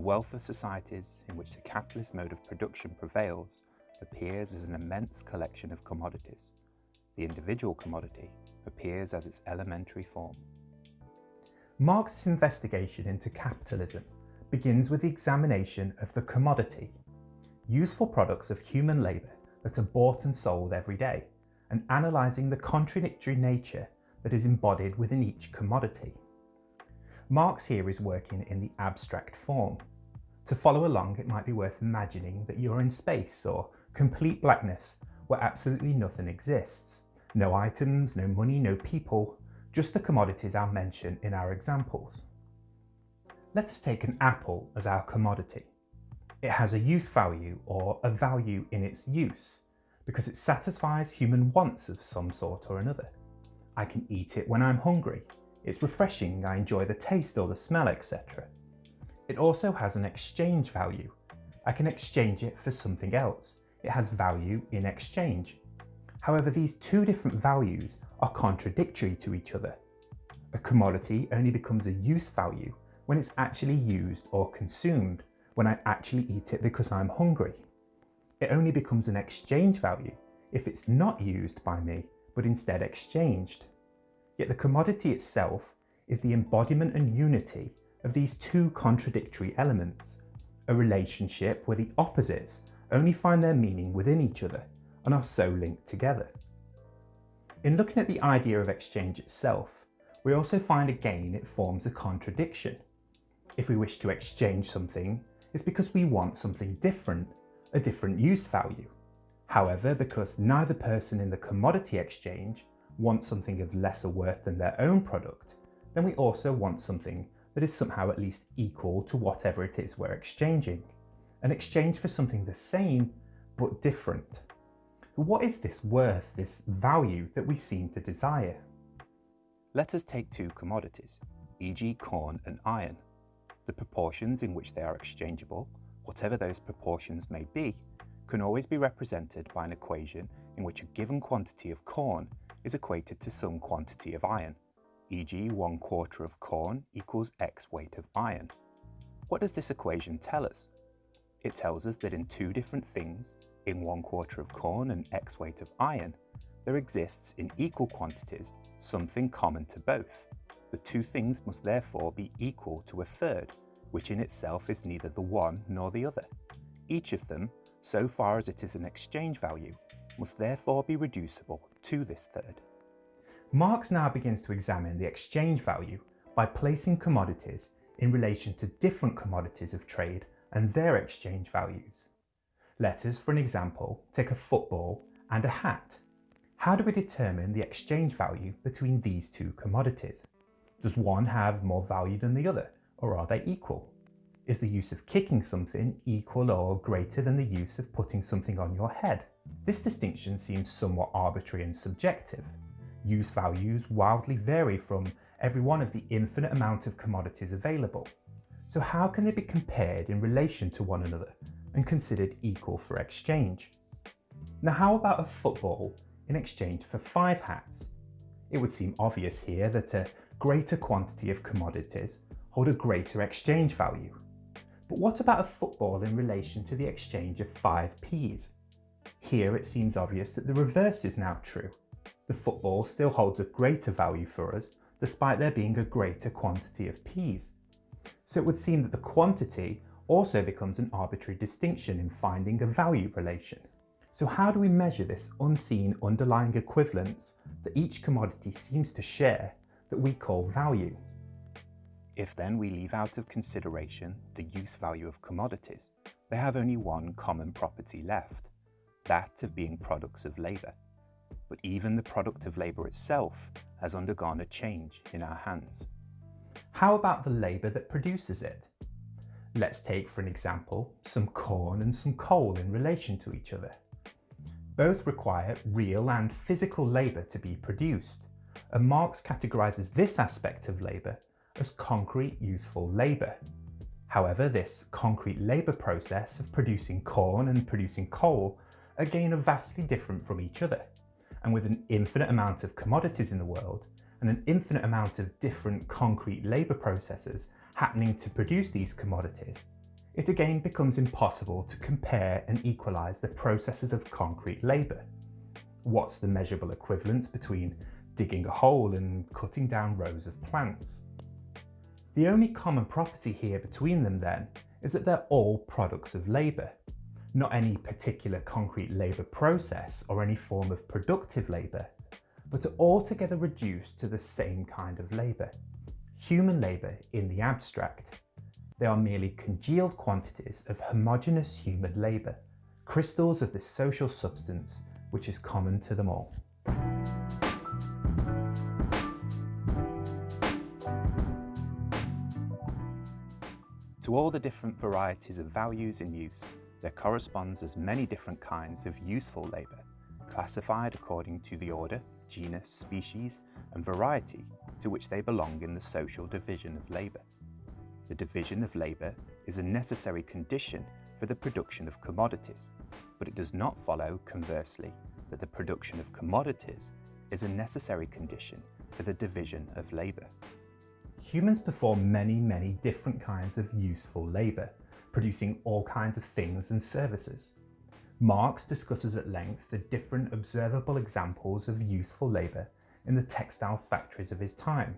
wealth of societies in which the capitalist mode of production prevails appears as an immense collection of commodities. The individual commodity appears as its elementary form. Marx's investigation into capitalism begins with the examination of the commodity, useful products of human labour that are bought and sold every day, and analysing the contradictory nature that is embodied within each commodity. Marx here is working in the abstract form. To follow along, it might be worth imagining that you're in space or complete blackness where absolutely nothing exists. No items, no money, no people, just the commodities I'll mention in our examples. Let us take an apple as our commodity. It has a use value or a value in its use because it satisfies human wants of some sort or another. I can eat it when I'm hungry. It's refreshing, I enjoy the taste or the smell, etc. It also has an exchange value. I can exchange it for something else. It has value in exchange. However, these two different values are contradictory to each other. A commodity only becomes a use value when it's actually used or consumed, when I actually eat it because I'm hungry. It only becomes an exchange value if it's not used by me, but instead exchanged. Yet the commodity itself is the embodiment and unity of these two contradictory elements, a relationship where the opposites only find their meaning within each other and are so linked together. In looking at the idea of exchange itself, we also find again it forms a contradiction. If we wish to exchange something, it's because we want something different, a different use value. However, because neither person in the commodity exchange wants something of lesser worth than their own product, then we also want something that is somehow at least equal to whatever it is we're exchanging. An exchange for something the same, but different. What is this worth, this value that we seem to desire? Let us take two commodities, e.g. corn and iron. The proportions in which they are exchangeable, whatever those proportions may be, can always be represented by an equation in which a given quantity of corn is equated to some quantity of iron, e.g. one quarter of corn equals x weight of iron. What does this equation tell us? It tells us that in two different things, in one quarter of corn and x weight of iron, there exists in equal quantities something common to both. The two things must therefore be equal to a third, which in itself is neither the one nor the other. Each of them, so far as it is an exchange value, must therefore be reducible to this third. Marx now begins to examine the exchange value by placing commodities in relation to different commodities of trade and their exchange values. Let us, for an example, take a football and a hat. How do we determine the exchange value between these two commodities? Does one have more value than the other, or are they equal? Is the use of kicking something equal or greater than the use of putting something on your head? This distinction seems somewhat arbitrary and subjective. Use values wildly vary from every one of the infinite amount of commodities available. So how can they be compared in relation to one another and considered equal for exchange? Now how about a football in exchange for five hats? It would seem obvious here that a greater quantity of commodities hold a greater exchange value. But what about a football in relation to the exchange of five peas? Here it seems obvious that the reverse is now true. The football still holds a greater value for us despite there being a greater quantity of peas. So it would seem that the quantity also becomes an arbitrary distinction in finding a value relation. So how do we measure this unseen underlying equivalence that each commodity seems to share that we call value? If then we leave out of consideration the use value of commodities, they have only one common property left, that of being products of labour. But even the product of labour itself has undergone a change in our hands. How about the labour that produces it? Let's take for an example some corn and some coal in relation to each other. Both require real and physical labour to be produced, and Marx categorises this aspect of labour as concrete useful labour. However, this concrete labour process of producing corn and producing coal again are vastly different from each other, and with an infinite amount of commodities in the world, and an infinite amount of different concrete labour processes happening to produce these commodities, it again becomes impossible to compare and equalise the processes of concrete labour. What's the measurable equivalence between digging a hole and cutting down rows of plants? The only common property here between them then is that they're all products of labour, not any particular concrete labour process or any form of productive labour, but are altogether reduced to the same kind of labour, human labour in the abstract. They are merely congealed quantities of homogeneous human labour, crystals of this social substance which is common to them all. To all the different varieties of values in use, there corresponds as many different kinds of useful labour, classified according to the order, genus, species and variety to which they belong in the social division of labour. The division of labour is a necessary condition for the production of commodities, but it does not follow, conversely, that the production of commodities is a necessary condition for the division of labour. Humans perform many, many different kinds of useful labour, producing all kinds of things and services. Marx discusses at length the different observable examples of useful labour in the textile factories of his time,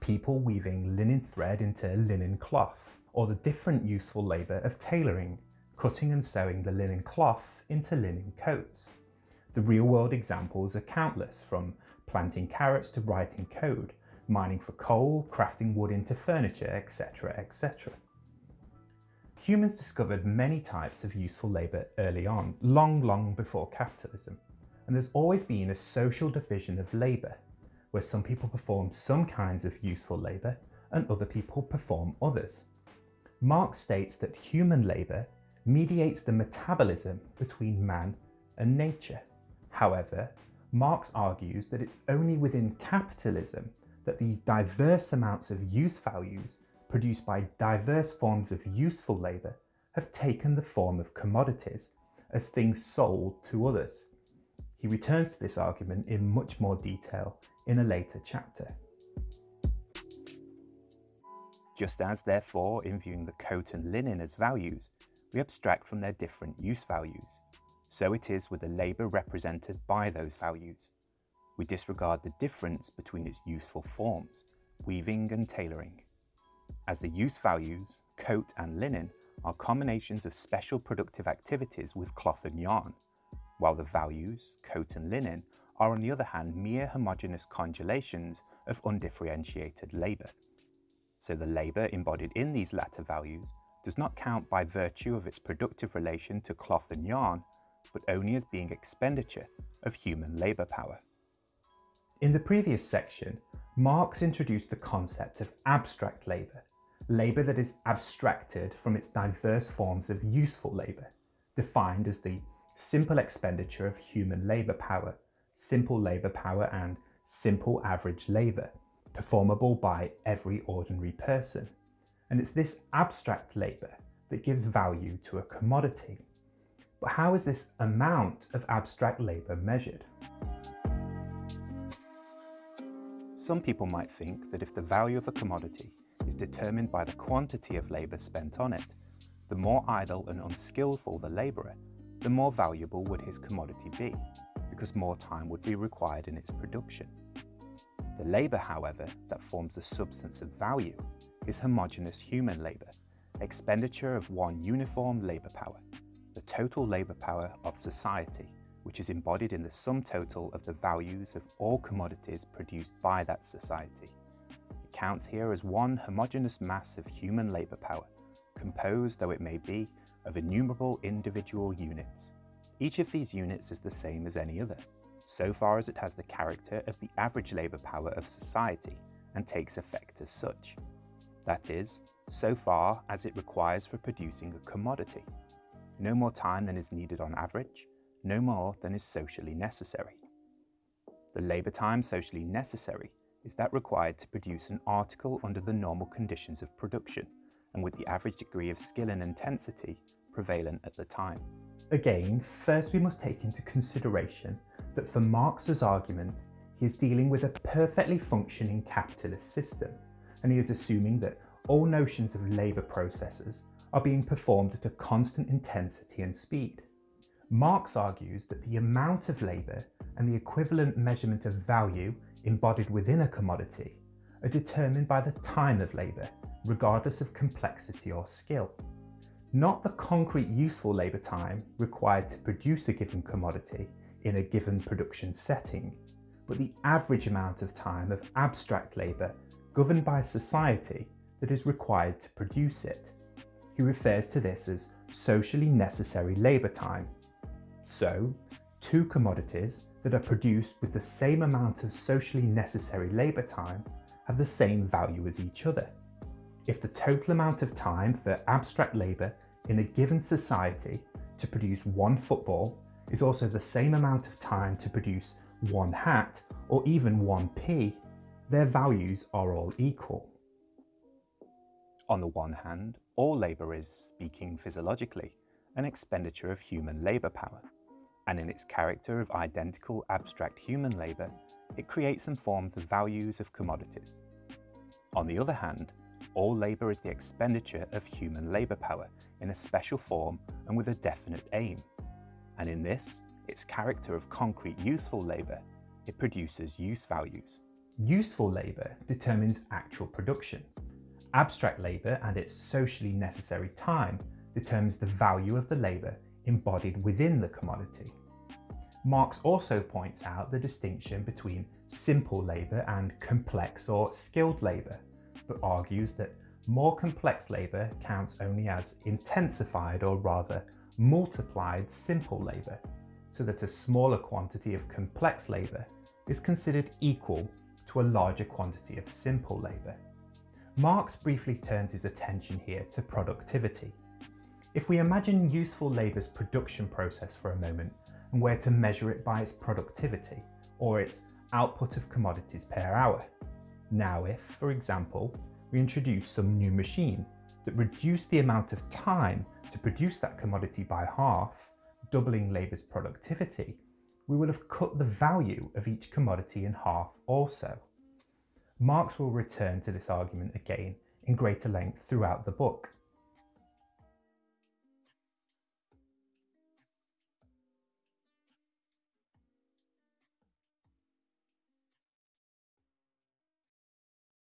people weaving linen thread into linen cloth, or the different useful labour of tailoring, cutting and sewing the linen cloth into linen coats. The real-world examples are countless, from planting carrots to writing code, mining for coal, crafting wood into furniture, etc, etc. Humans discovered many types of useful labour early on, long, long before capitalism, and there's always been a social division of labour, where some people perform some kinds of useful labour and other people perform others. Marx states that human labour mediates the metabolism between man and nature. However, Marx argues that it's only within capitalism that these diverse amounts of use values produced by diverse forms of useful labour have taken the form of commodities as things sold to others. He returns to this argument in much more detail in a later chapter. Just as, therefore, in viewing the coat and linen as values, we abstract from their different use values, so it is with the labour represented by those values. We disregard the difference between its useful forms, weaving and tailoring. As the use values, coat and linen, are combinations of special productive activities with cloth and yarn, while the values, coat and linen, are on the other hand mere homogeneous congealations of undifferentiated labour. So the labour embodied in these latter values does not count by virtue of its productive relation to cloth and yarn, but only as being expenditure of human labour power. In the previous section, Marx introduced the concept of abstract labour, labour that is abstracted from its diverse forms of useful labour, defined as the simple expenditure of human labour power, simple labour power and simple average labour, performable by every ordinary person. And it's this abstract labour that gives value to a commodity. But how is this amount of abstract labour measured? Some people might think that if the value of a commodity is determined by the quantity of labour spent on it, the more idle and unskillful the labourer, the more valuable would his commodity be, because more time would be required in its production. The labour, however, that forms the substance of value is homogeneous human labour, expenditure of one uniform labour power, the total labour power of society, which is embodied in the sum total of the values of all commodities produced by that society. It counts here as one homogeneous mass of human labour power, composed though it may be of innumerable individual units. Each of these units is the same as any other, so far as it has the character of the average labour power of society and takes effect as such. That is, so far as it requires for producing a commodity. No more time than is needed on average, no more than is socially necessary. The labour time socially necessary is that required to produce an article under the normal conditions of production and with the average degree of skill and intensity prevalent at the time. Again, first we must take into consideration that for Marx's argument, he is dealing with a perfectly functioning capitalist system, and he is assuming that all notions of labour processes are being performed at a constant intensity and speed. Marx argues that the amount of labour and the equivalent measurement of value embodied within a commodity are determined by the time of labour, regardless of complexity or skill. Not the concrete useful labour time required to produce a given commodity in a given production setting, but the average amount of time of abstract labour governed by society that is required to produce it. He refers to this as socially necessary labour time. So, two commodities that are produced with the same amount of socially necessary labour time have the same value as each other. If the total amount of time for abstract labour in a given society to produce one football is also the same amount of time to produce one hat or even one pea, their values are all equal. On the one hand, all labour is, speaking physiologically, an expenditure of human labour power, and in its character of identical abstract human labour, it creates and forms the values of commodities. On the other hand, all labour is the expenditure of human labour power in a special form and with a definite aim. And in this, its character of concrete useful labour, it produces use values. Useful labour determines actual production. Abstract labour and its socially necessary time determines the value of the labour embodied within the commodity. Marx also points out the distinction between simple labour and complex or skilled labour, but argues that more complex labour counts only as intensified or rather multiplied simple labour, so that a smaller quantity of complex labour is considered equal to a larger quantity of simple labour. Marx briefly turns his attention here to productivity. If we imagine useful labour's production process for a moment and were to measure it by its productivity, or its output of commodities per hour. Now if, for example, we introduce some new machine that reduced the amount of time to produce that commodity by half, doubling labour's productivity, we will have cut the value of each commodity in half also. Marx will return to this argument again in greater length throughout the book.